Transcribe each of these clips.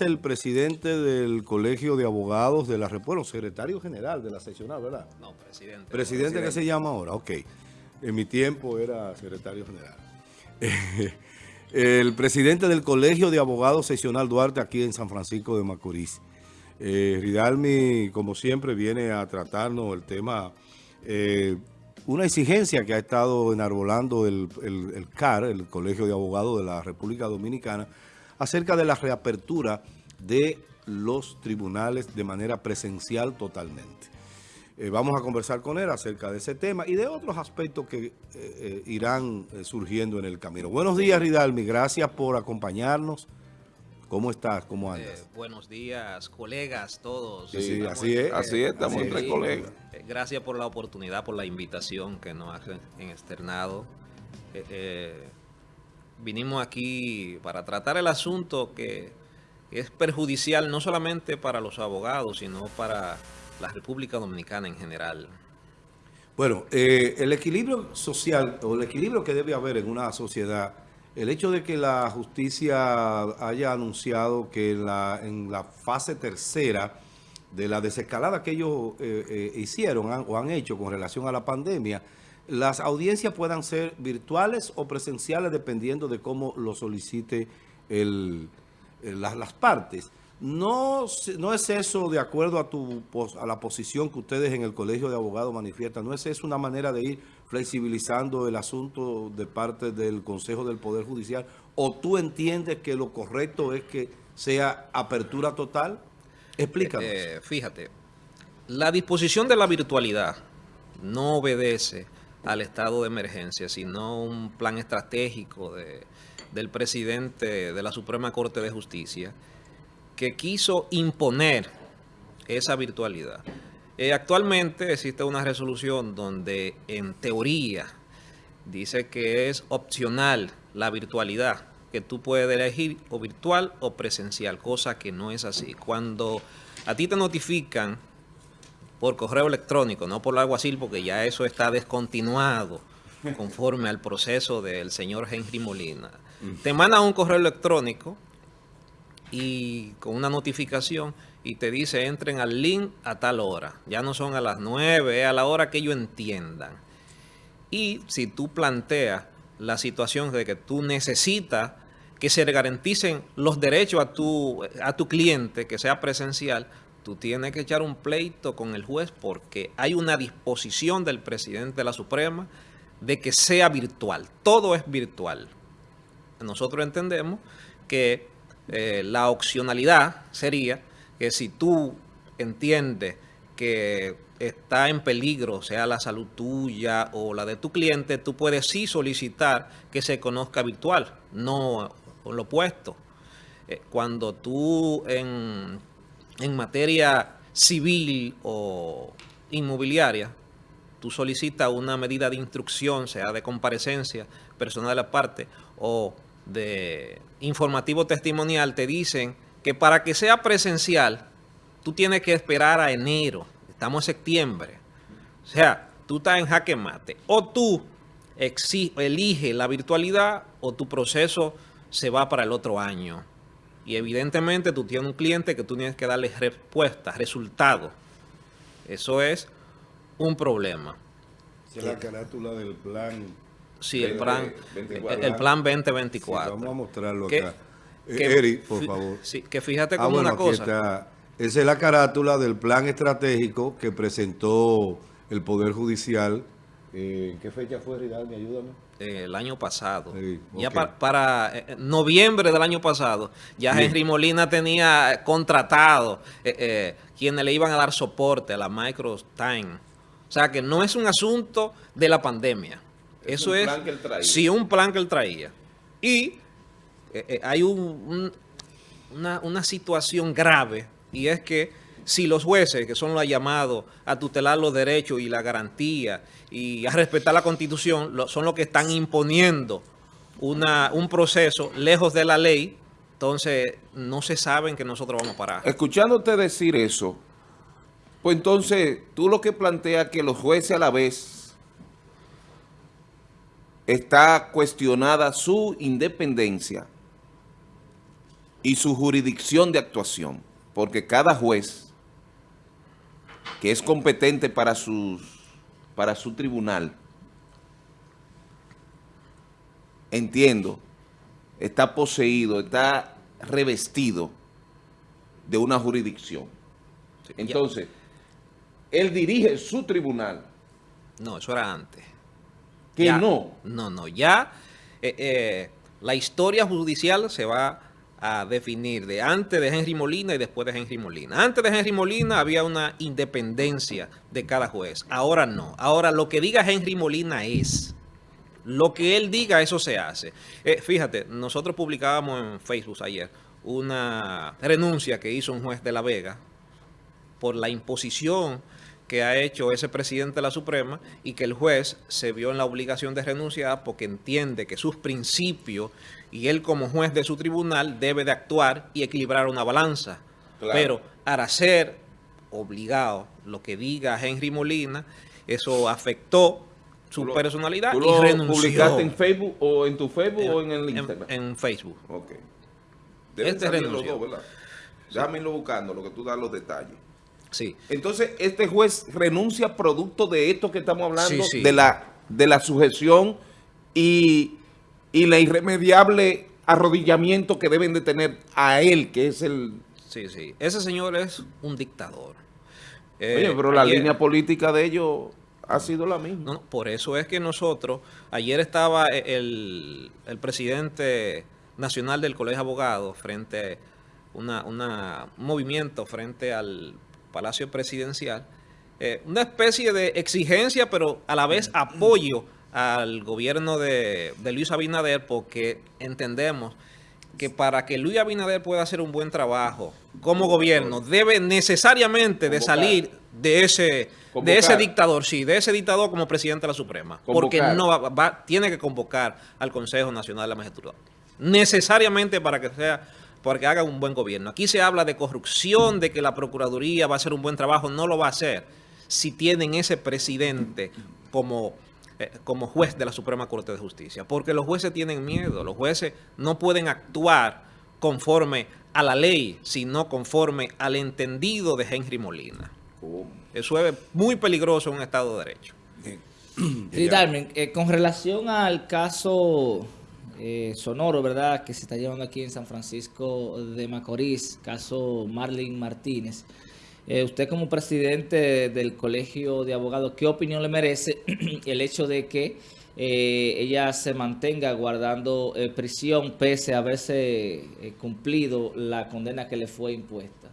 el presidente del Colegio de Abogados de la República, secretario general de la seccional, ¿verdad? No, presidente. Presidente, ¿qué se llama ahora? Ok. En mi tiempo era secretario general. el presidente del Colegio de Abogados Seccional Duarte aquí en San Francisco de Macorís. Eh, Ridalmi, como siempre, viene a tratarnos el tema, eh, una exigencia que ha estado enarbolando el, el CAR, el Colegio de Abogados de la República Dominicana, acerca de la reapertura de los tribunales de manera presencial totalmente. Eh, vamos a conversar con él acerca de ese tema y de otros aspectos que eh, eh, irán surgiendo en el camino. Buenos días, Ridalmi. Gracias por acompañarnos. ¿Cómo estás? ¿Cómo andas? buenos días, colegas, todos. Sí, así es. Así es, estamos entre colegas. gracias por la oportunidad, por la invitación que nos hacen en externado vinimos aquí para tratar el asunto que es perjudicial no solamente para los abogados, sino para la República Dominicana en general. Bueno, eh, el equilibrio social o el equilibrio que debe haber en una sociedad, el hecho de que la justicia haya anunciado que en la, en la fase tercera de la desescalada que ellos eh, eh, hicieron o han hecho con relación a la pandemia, las audiencias puedan ser virtuales o presenciales dependiendo de cómo lo solicite las, partes. No, no es eso de acuerdo a, tu, a la posición que ustedes en el Colegio de Abogados manifiestan, no es eso una manera de ir flexibilizando el asunto de parte del Consejo del Poder Judicial o tú entiendes que lo correcto es que sea apertura total? Explícanos. Eh, fíjate, la disposición de la virtualidad no obedece al estado de emergencia, sino un plan estratégico de, del presidente de la Suprema Corte de Justicia que quiso imponer esa virtualidad. Eh, actualmente existe una resolución donde en teoría dice que es opcional la virtualidad, que tú puedes elegir o virtual o presencial, cosa que no es así. Cuando a ti te notifican por correo electrónico, no por alguacil, porque ya eso está descontinuado conforme al proceso del señor Henry Molina. Te manda un correo electrónico y con una notificación y te dice entren al link a tal hora. Ya no son a las 9, a la hora que ellos entiendan. Y si tú planteas la situación de que tú necesitas que se garanticen los derechos a tu, a tu cliente, que sea presencial, tú tienes que echar un pleito con el juez porque hay una disposición del presidente de la Suprema de que sea virtual. Todo es virtual. Nosotros entendemos que eh, la opcionalidad sería que si tú entiendes que está en peligro, sea la salud tuya o la de tu cliente, tú puedes sí solicitar que se conozca virtual, no lo opuesto. Eh, cuando tú en en materia civil o inmobiliaria, tú solicitas una medida de instrucción, sea de comparecencia personal de la parte o de informativo testimonial, te dicen que para que sea presencial, tú tienes que esperar a enero. Estamos en septiembre. O sea, tú estás en jaque mate. O tú eliges la virtualidad o tu proceso se va para el otro año. Y evidentemente tú tienes un cliente que tú tienes que darle respuesta, resultado. Eso es un problema. es la carátula del plan. Sí, el plan, el plan 2024. vamos a mostrarlo acá. Eh, Eri, por favor. Sí, que fíjate ah, como una cosa. Esa es la carátula del plan estratégico que presentó el Poder Judicial. Eh, ¿En qué fecha fue, Ridalmi? Ayúdame. Eh, el año pasado. Ya para, eh, noviembre del año pasado, ya Henry Molina tenía contratado eh, quienes le iban a dar soporte a la Microtime. O sea que no es un asunto de la pandemia. Eso es sí un plan que él traía. Y hay un, una, una situación grave y es que si los jueces, que son los llamados a tutelar los derechos y la garantía y a respetar la Constitución, son los que están imponiendo una, un proceso lejos de la ley, entonces no se saben que nosotros vamos a parar. Escuchándote decir eso, pues entonces tú lo que planteas que los jueces a la vez está cuestionada su independencia y su jurisdicción de actuación, porque cada juez que es competente para, sus, para su tribunal, entiendo, está poseído, está revestido de una jurisdicción. Entonces, él dirige su tribunal. No, eso era antes. Que no. No, no, ya eh, eh, la historia judicial se va a definir de antes de Henry Molina y después de Henry Molina. Antes de Henry Molina había una independencia de cada juez. Ahora no. Ahora lo que diga Henry Molina es. Lo que él diga, eso se hace. Eh, fíjate, nosotros publicábamos en Facebook ayer una renuncia que hizo un juez de La Vega por la imposición que ha hecho ese presidente de la Suprema y que el juez se vio en la obligación de renunciar porque entiende que sus principios y él como juez de su tribunal debe de actuar y equilibrar una balanza. Pero para ser obligado lo que diga Henry Molina, eso afectó su personalidad ¿tú lo publicaste en Facebook o en tu Facebook o en el Instagram? En, Facebook. Ok. Deben este los dos, ¿verdad? Buscando, lo que tú das los detalles. Sí. Entonces, este juez renuncia producto de esto que estamos hablando, De, la, de la sujeción y, y la irremediable arrodillamiento que deben de tener a él, que es el... Sí, sí. Ese señor es un dictador. Oye, pero la línea política de ellos ha sido la misma. No, por eso es que nosotros, ayer estaba el, el presidente nacional del Colegio de Abogados frente a una, un movimiento frente al Palacio Presidencial, eh, una especie de exigencia, pero a la vez apoyo al gobierno de, Luis Abinader, porque entendemos que para que Luis Abinader pueda hacer un buen trabajo como gobierno, debe necesariamente de salir de ese, de ese dictador, sí, de ese dictador como presidente de la Suprema. Porque no va, tiene que convocar al Consejo Nacional de la Magistratura. Necesariamente para que sea porque haga un buen gobierno. Aquí se habla de corrupción, de que la Procuraduría va a hacer un buen trabajo. No lo va a hacer si tienen ese presidente como, eh, como juez de la Suprema Corte de Justicia. Porque los jueces tienen miedo. Los jueces no pueden actuar conforme a la ley, sino conforme al entendido de Henry Molina. Eso es muy peligroso en un Estado de Derecho. Sí, Darmen, eh, con relación al caso eh, sonoro, ¿verdad?, que se está llevando aquí en San Francisco de Macorís, caso Marlene Martínez. Eh, usted como presidente del Colegio de Abogados, ¿qué opinión le merece el hecho de que eh, ella se mantenga guardando prisión pese a haberse cumplido la condena que le fue impuesta?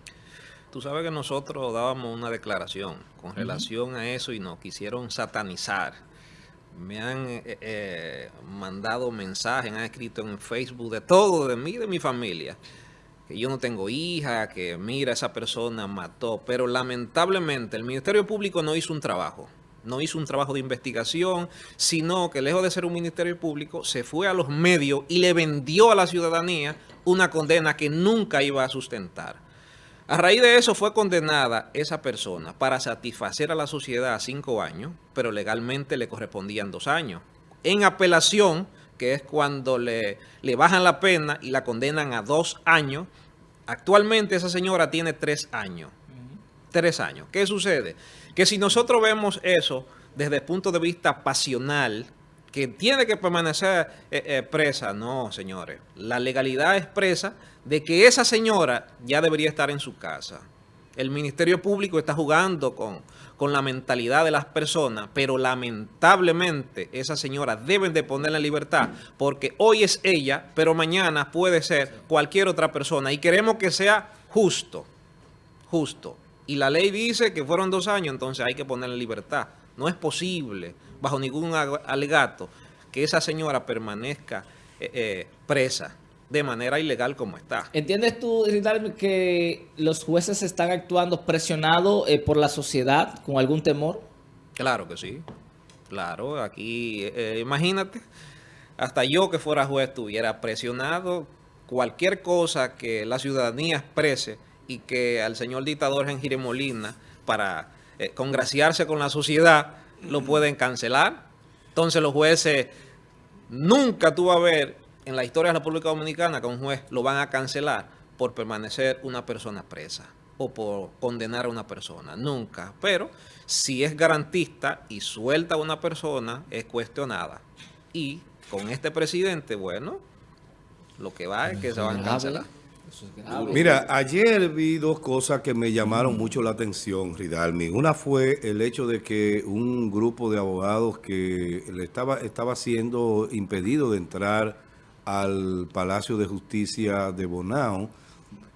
Tú sabes que nosotros dábamos una declaración con relación a eso y nos quisieron satanizar me han eh, eh, mandado mensajes, han escrito en Facebook de todo, de mí, de mi familia, que yo no tengo hija, que mira, esa persona mató, pero lamentablemente el Ministerio Público no hizo un trabajo, no hizo un trabajo de investigación, sino que lejos de ser un Ministerio Público, se fue a los medios y le vendió a la ciudadanía una condena que nunca iba a sustentar. A raíz de eso fue condenada esa persona para satisfacer a la sociedad a cinco años, pero legalmente le correspondían dos años. En apelación, que es cuando le, le bajan la pena y la condenan a dos años, actualmente esa señora tiene tres años. Tres años. ¿Qué sucede? Que si nosotros vemos eso desde el punto de vista pasional, que tiene que permanecer eh, eh, presa. No, señores. La legalidad expresa de que esa señora ya debería estar en su casa. El Ministerio Público está jugando con, con la mentalidad de las personas, pero lamentablemente esa señora deben de ponerla en libertad, porque hoy es ella, pero mañana puede ser cualquier otra persona. Y queremos que sea justo, justo. Y la ley dice que fueron dos años, entonces hay que ponerla en libertad. No es posible, bajo ningún alegato, que esa señora permanezca eh, eh, presa de manera ilegal como está. ¿Entiendes tú, que los jueces están actuando presionados eh, por la sociedad con algún temor? Claro que sí. Claro, aquí, imagínate, hasta yo que fuera juez estuviera presionado, cualquier cosa que la ciudadanía exprese y que al señor dictador Gengire Molina, para congraciarse con la sociedad, lo pueden cancelar. Entonces los jueces, nunca tú vas a ver en la historia de la República Dominicana que un juez lo van a cancelar por permanecer una persona presa o por condenar a una persona, nunca. Pero si es garantista y suelta a una persona, es cuestionada. Y con este presidente, bueno, lo que va es que se van a cancelar. Mira, ayer vi dos cosas que me llamaron mucho la atención, Ridalmi. Una fue el hecho de que un grupo de abogados que le estaba, estaba siendo impedido de entrar al Palacio de Justicia de Bonao,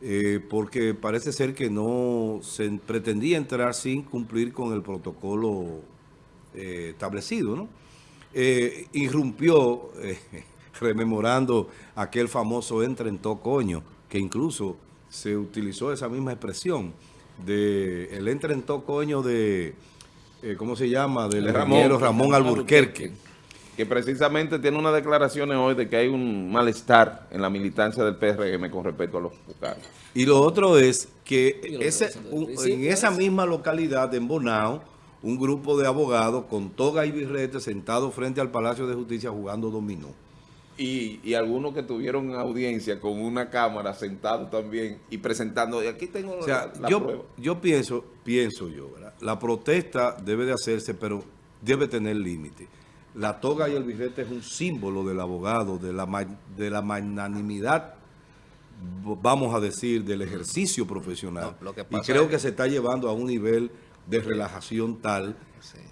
eh, porque parece ser que no se pretendía entrar sin cumplir con el protocolo eh, establecido, ¿no? Eh, irrumpió, rememorando aquel famoso entre en coño, que incluso se utilizó esa misma expresión de el entre en coño de, ¿cómo se llama? Del Ramón, Ramón Alburquerque que precisamente tiene unas declaraciones hoy de que hay un malestar en la militancia del PRM con respecto a los vocales. Y lo otro es que ese, en esa misma localidad, en Bonao, un grupo de abogados con toga y birrete sentados frente al Palacio de Justicia jugando dominó. Y, algunos que tuvieron audiencia con una cámara sentado también y presentando, y aquí tengo la, yo, prueba. Yo pienso, pienso yo, la protesta debe de hacerse, pero debe tener límite. La toga y el birrete es un símbolo del abogado, de la, de la magnanimidad, vamos a decir, del ejercicio profesional. y creo que se está llevando a un nivel de relajación tal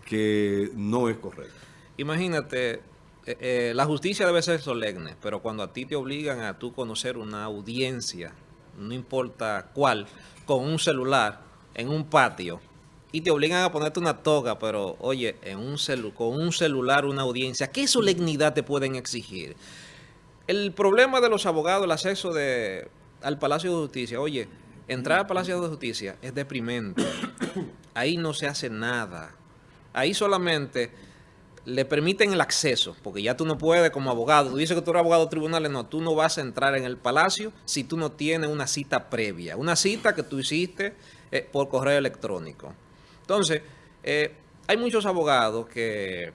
que no es correcto. Imagínate, eh, eh, la justicia debe ser solemne, pero cuando a ti te obligan a tú conocer una audiencia, no importa cuál, con un celular en un patio, y te obligan a ponerte una toga, pero oye, con un celular, una audiencia, ¿qué solemnidad te pueden exigir? El problema de los abogados, el acceso de, al Palacio de Justicia, oye, entrar al Palacio de Justicia es deprimente. Ahí no se hace nada. Ahí solamente le permiten el acceso, porque ya tú no puedes como abogado, tú dices que tú eres abogado de tribunales, no, tú no vas a entrar en el palacio si tú no tienes una cita previa, una cita que tú hiciste eh, por correo electrónico. Entonces, eh, hay muchos abogados que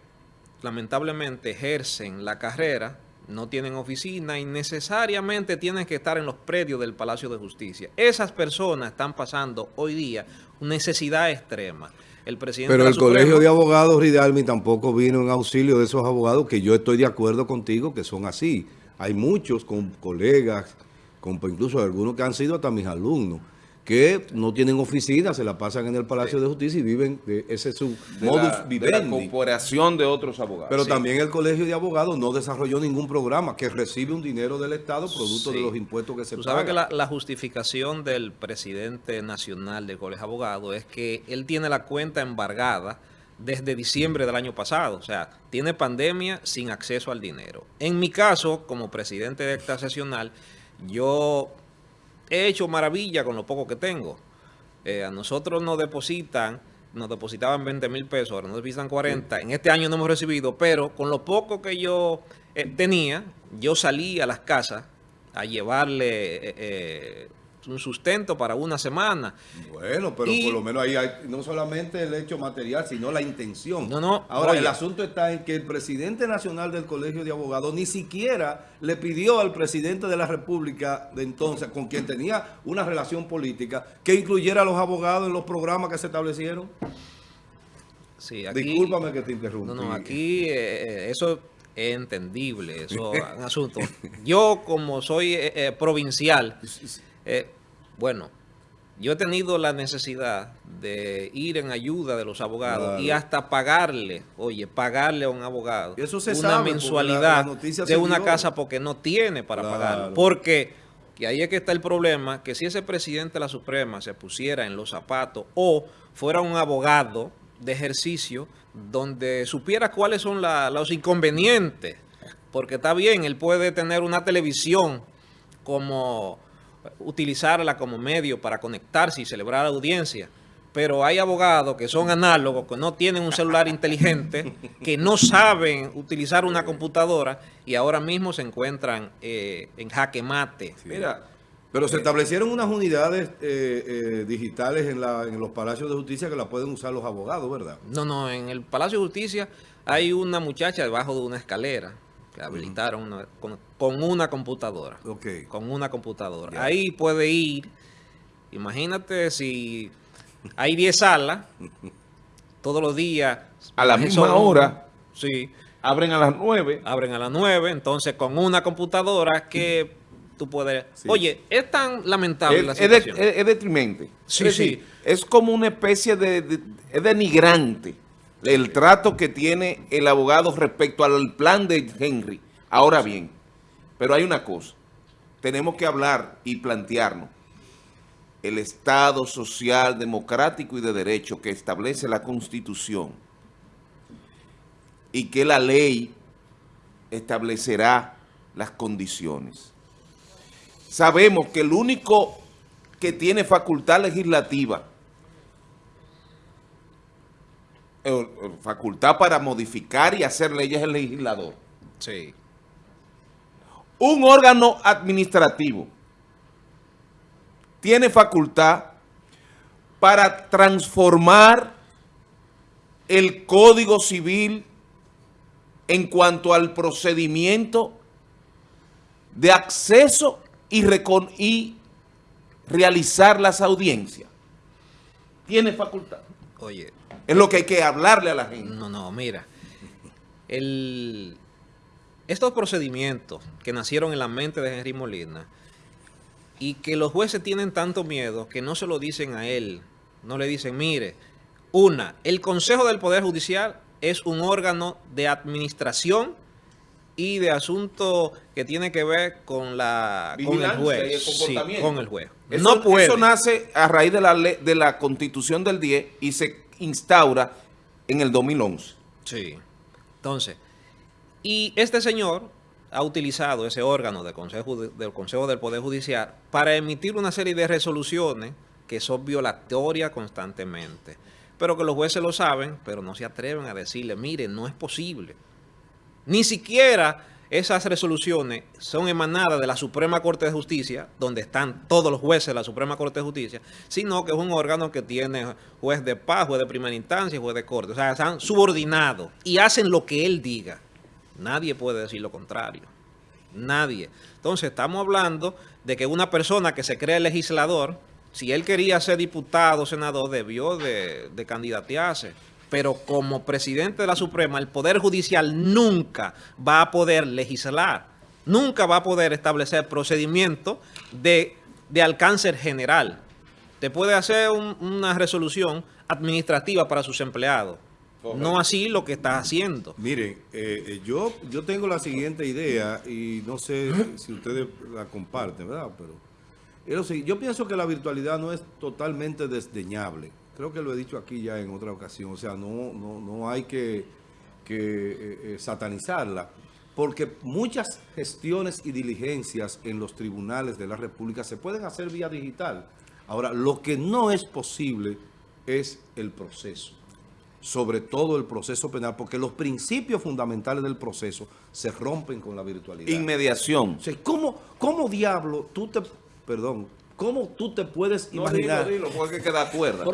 lamentablemente ejercen la carrera, no tienen oficina y necesariamente tienen que estar en los predios del Palacio de Justicia. Esas personas están pasando hoy día una necesidad extrema. El presidente Pero el Colegio de Abogados Ridalmi tampoco vino en auxilio de esos abogados que yo estoy de acuerdo contigo que son así. Hay muchos con colegas, con, incluso algunos que han sido hasta mis alumnos que no tienen oficina, se la pasan en el Palacio de Justicia y viven, de, ese es su modus vivendi. De la corporación de otros abogados. Pero también el Colegio de Abogados no desarrolló ningún programa que recibe un dinero del Estado producto de los impuestos que se Tú sabes que la, justificación del presidente nacional del Colegio de Abogados es que él tiene la cuenta embargada desde diciembre del año pasado. O sea, tiene pandemia sin acceso al dinero. En mi caso, como presidente de esta sesional, yo he hecho maravilla con lo poco que tengo. Eh, a nosotros nos depositan, nos depositaban 20 mil pesos, ahora nos depositan 40. En este año no hemos recibido, pero con lo poco que yo eh, tenía, yo salí a las casas a llevarle eh, un sustento para una semana. Bueno, pero por lo menos ahí hay no solamente el hecho material, sino la intención. No, no. Ahora, el asunto está en que el presidente nacional del Colegio de Abogados ni siquiera le pidió al presidente de la República de entonces, con quien tenía una relación política, que incluyera a los abogados en los programas que se establecieron. Sí, aquí, Discúlpame que te interrumpa. No, no, aquí eh, eh, eso es entendible, eso es un asunto. Yo, como soy eh, provincial, bueno, yo he tenido la necesidad de ir en ayuda de los abogados y hasta pagarle, oye, pagarle a un abogado una mensualidad de una casa porque no tiene para pagar. Porque, que ahí es que está el problema, que si ese presidente de la Suprema se pusiera en los zapatos o fuera un abogado de ejercicio donde supiera cuáles son los inconvenientes, porque está bien, él puede tener una televisión como utilizarla como medio para conectarse y celebrar audiencia. Pero hay abogados que son análogos, que no tienen un celular inteligente, que no saben utilizar una computadora y ahora mismo se encuentran eh, en jaque mate. Mira, pero se establecieron unas unidades eh, eh, digitales en, en los palacios de justicia que la pueden usar los abogados, ¿verdad? No, no, en el Palacio de Justicia hay una muchacha debajo de una escalera que habilitaron con, una computadora. Con una computadora. Ahí puede ir, imagínate si hay 10 salas, todos los días. A la misma hora. Sí. Abren a las 9. Abren a las 9, entonces con una computadora que tú puedes... Oye, es tan lamentable la situación. Es, detrimente. Sí, sí. es como una especie de... es denigrante el trato que tiene el abogado respecto al plan de Henry. Ahora bien, pero hay una cosa. Tenemos que hablar y plantearnos el Estado social, democrático y de derecho que establece la Constitución y que la ley establecerá las condiciones. Sabemos que el único que tiene facultad legislativa, facultad para modificar y hacer leyes es el legislador. Sí. Un órgano administrativo tiene facultad para transformar el Código Civil en cuanto al procedimiento de acceso y, y realizar las audiencias. Tiene facultad. Oye. Es lo que hay que hablarle a la gente. No, no, mira. estos procedimientos que nacieron en la mente de Henry Molina y que los jueces tienen tanto miedo que no se lo dicen a él. No le dicen, mire, una, el Consejo del Poder Judicial es un órgano de administración y de asunto que tiene que ver con la con el juez. con el juez. Eso, no puede. eso nace a raíz de la, de la Constitución del 10 y se instaura en el 2011. Sí. Entonces, y este señor ha utilizado ese órgano del Consejo, del Consejo del Poder Judicial para emitir una serie de resoluciones que son violatorias constantemente. Pero que los jueces lo saben, pero no se atreven a decirle, mire, no es posible. Ni siquiera esas resoluciones son emanadas de la Suprema Corte de Justicia, donde están todos los jueces de la Suprema Corte de Justicia, sino que es un órgano que tiene juez de paz, juez de primera instancia y juez de corte. O sea, están subordinados y hacen lo que él diga. Nadie puede decir lo contrario. Nadie. Entonces, estamos hablando de que una persona que se cree legislador, si él quería ser diputado o senador, debió de, de candidatearse. Pero como presidente de la Suprema, el Poder Judicial nunca va a poder legislar, nunca va a poder establecer procedimientos de, alcance general. Te puede hacer una resolución administrativa para sus empleados, no así lo que está haciendo. Miren, eh, eh, yo, yo tengo la siguiente idea y no sé si ustedes la comparten, ¿verdad? Pero yo pienso que la virtualidad no es totalmente desdeñable. Creo que lo he dicho aquí ya en otra ocasión. O sea, no, no, no hay que, que eh, satanizarla. Porque muchas gestiones y diligencias en los tribunales de la República se pueden hacer vía digital. Ahora, lo que no es posible es el proceso sobre todo el proceso penal, porque los principios fundamentales del proceso se rompen con la virtualidad. Inmediación. O sea, ¿cómo, ¿Cómo diablo tú te... Perdón, ¿Cómo tú te puedes imaginar? No, dilo, porque queda cuerda.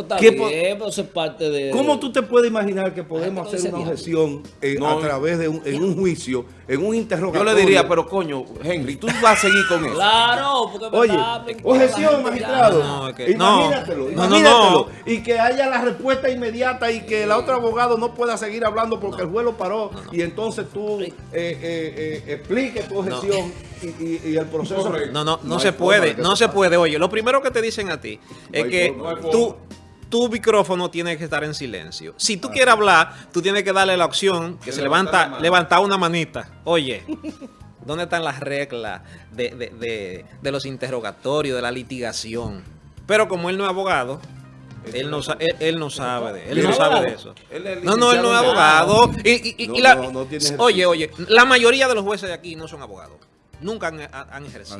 parte de... ¿Cómo tú te puedes imaginar que podemos hacer una objeción a través de un, en un juicio, en un interrogatorio? Yo le diría, pero coño, Henry, tú vas a seguir con eso. Claro, porque Oye, objeción, magistrado. No, imagínatelo, imagínatelo. Y que haya la respuesta inmediata y que el otro abogado no pueda seguir hablando porque el juez lo paró y entonces tú eh, eh, eh, expliques tu objeción y, el proceso... No, no, no, se puede, no se puede. Oye, lo primero que te dicen a ti es que tú tu micrófono tiene que estar en silencio. Si tú quieres hablar, tú tienes que darle la opción que se levanta, levantar una manita. Oye, ¿dónde están las reglas de, los interrogatorios, de la litigación? Pero como él no es abogado, él no, él, no sabe de, él no sabe de eso. No, no, él no es abogado. oye, oye, la mayoría de los jueces de aquí no son abogados. Nunca han, ejercido.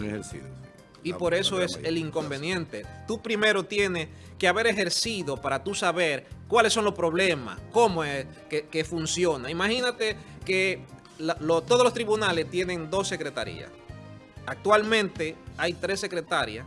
Y por eso es el inconveniente. Tú primero tienes que haber ejercido para tú saber cuáles son los problemas, cómo es que, funciona. Imagínate que todos los tribunales tienen dos secretarías. Actualmente hay tres secretarias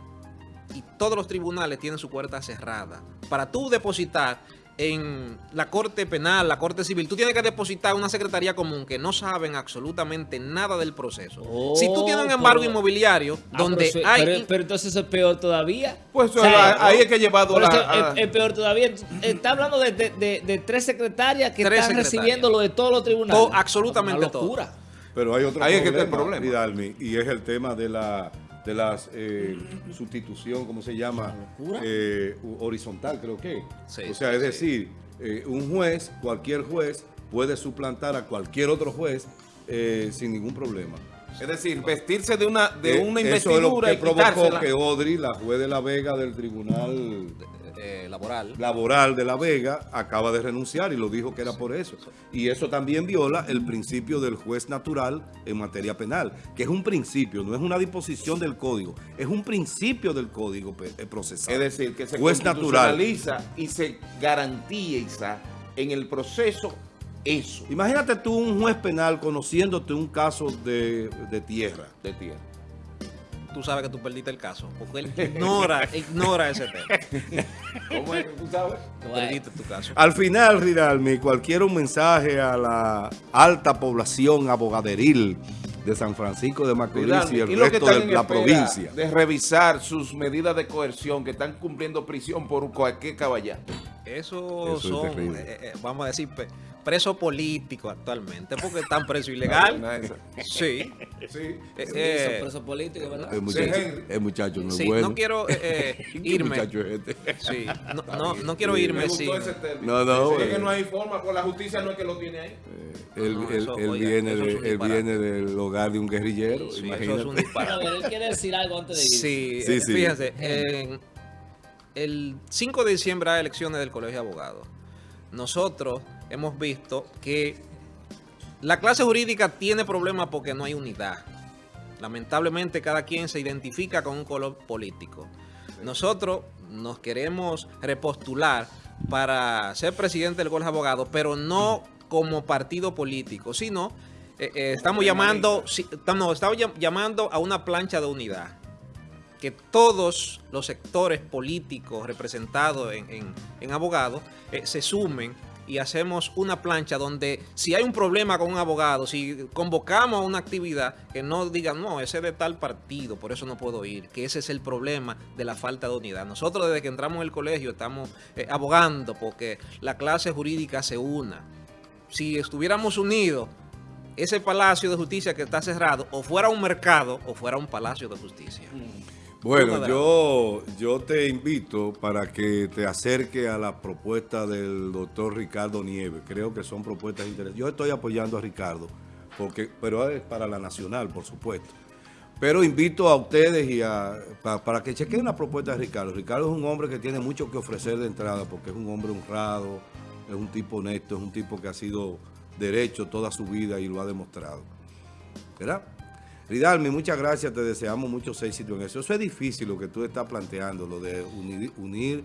y todos los tribunales tienen su puerta cerrada. Para tú depositar en la Corte Penal, la Corte Civil, tú tienes que depositar una secretaría común que no saben absolutamente nada del proceso. si tú tienes un oh, embargo inmobiliario ah, donde hay... Pero, entonces es peor todavía. Pues ahí es que he llevado la... Es, peor todavía. Está hablando de, tres secretarias que están recibiendo lo de todos los tribunales. absolutamente todo. Pero hay otro ahí problema, es que problema. y es el tema de la de la eh, sustitución, ¿cómo se llama? Eh, horizontal, creo que. o sea, es decir, eh, un juez, cualquier juez, puede suplantar a cualquier otro juez sin ningún problema. Es decir, vestirse de una de una investidura eso es lo que provocó que Odri, la juez de la Vega del Tribunal eh, laboral. laboral de La Vega acaba de renunciar y lo dijo que era por eso. Y eso también viola el principio del juez natural en materia penal, que es un principio, no es una disposición del código, es un principio del código eh, procesal. Es decir, que se juez constitucionaliza y se garantiza en el proceso eso. Imagínate tú un juez penal conociéndote un caso de, de tierra. De tierra tú sabes que tú perdiste el caso. Porque él ignora, ignora ese tema. ¿Cómo es que tú sabes? Tú perdiste tu caso. Al final, Ridalmi, cualquier un mensaje a la alta población abogaderil de San Francisco de Macorís y el resto de la provincia. De revisar sus medidas de coerción que están cumpliendo prisión por cualquier caballero. Eso, son, eh, eh, vamos a decir, preso político actualmente, porque están preso ilegal. sí. Sí. Eh, preso político, ¿verdad? El muchacho, el muchacho no es bueno. no quiero irme. este? Sí, no, no, no quiero irme, sí. No, no. Es que no hay forma, con la justicia no es que lo tiene ahí. él, él, viene, de, él viene del hogar de un guerrillero, sí, Eso es un disparo. él quiere decir algo antes de ir. Sí, sí, sí. fíjense, en el 5 de diciembre hay elecciones del Colegio de Abogados. Nosotros hemos visto que la clase jurídica tiene problemas porque no hay unidad. Lamentablemente cada quien se identifica con un color político. Nosotros nos queremos repostular para ser presidente del Colegio de Abogados, pero no como partido político, sino eh, eh, estamos llamando, no, estamos llamando a una plancha de unidad que todos los sectores políticos representados en, abogados eh, se sumen y hacemos una plancha donde si hay un problema con un abogado, si convocamos a una actividad, que no digan, no, ese es de tal partido, por eso no puedo ir, que ese es el problema de la falta de unidad. Nosotros desde que entramos en el colegio estamos eh, abogando porque la clase jurídica se una. Si estuviéramos unidos, ese palacio de justicia que está cerrado, o fuera un mercado, o fuera un palacio de justicia. Mm. Bueno, yo, yo te invito para que te acerque a la propuesta del doctor Ricardo Nieves. Creo que son propuestas interesantes. Yo estoy apoyando a Ricardo, porque, pero es para la nacional, por supuesto. Pero invito a ustedes y a, para, que chequen la propuesta de Ricardo. Ricardo es un hombre que tiene mucho que ofrecer de entrada, porque es un hombre honrado, es un tipo honesto, es un tipo que ha sido derecho toda su vida y lo ha demostrado. ¿Verdad? Ridalmi, muchas gracias, te deseamos muchos éxitos en eso. Eso es difícil lo que tú estás planteando, lo de unir,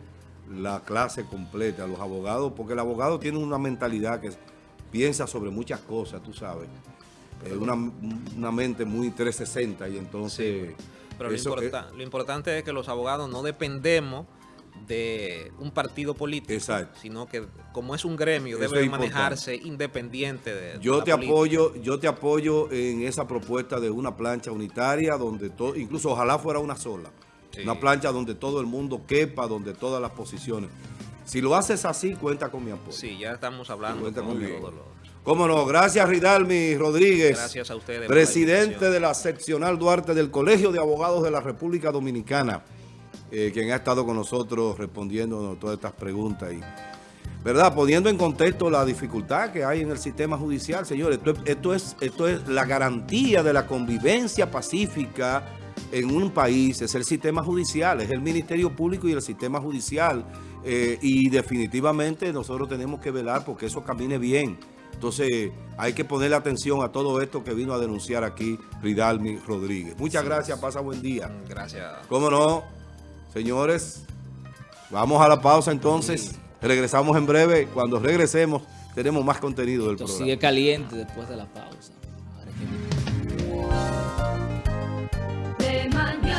la clase completa, los abogados, porque el abogado tiene una mentalidad que piensa sobre muchas cosas, tú sabes. Es una, mente muy 360 y entonces... pero lo importante es que los abogados no dependemos de un partido político, sino que como es un gremio debe manejarse independiente de, yo te apoyo yo te apoyo en esa propuesta de una plancha unitaria donde todo incluso ojalá fuera una sola. Una plancha donde todo el mundo quepa donde todas las posiciones. Si lo haces así cuenta con mi apoyo. Sí ya estamos hablando cuenta Cómo no, gracias Ridalmi Rodríguez. Gracias a ustedes. Presidente de la seccional Duarte del Colegio de Abogados de la República Dominicana. Eh, quien ha estado con nosotros respondiendo todas estas preguntas y, ¿verdad? Poniendo en contexto la dificultad que hay en el sistema judicial, señores. Esto, es, esto es la garantía de la convivencia pacífica en un país, es el sistema judicial, es el Ministerio Público y el sistema judicial. Eh, y definitivamente nosotros tenemos que velar porque eso camine bien. Entonces hay que ponerle atención a todo esto que vino a denunciar aquí Ridalmi Rodríguez. Muchas gracias, pasa buen día. Gracias. ¿Cómo no? Señores, vamos a la pausa entonces. Regresamos en breve. Cuando regresemos, tenemos más contenido del Esto programa. sigue caliente después de la pausa.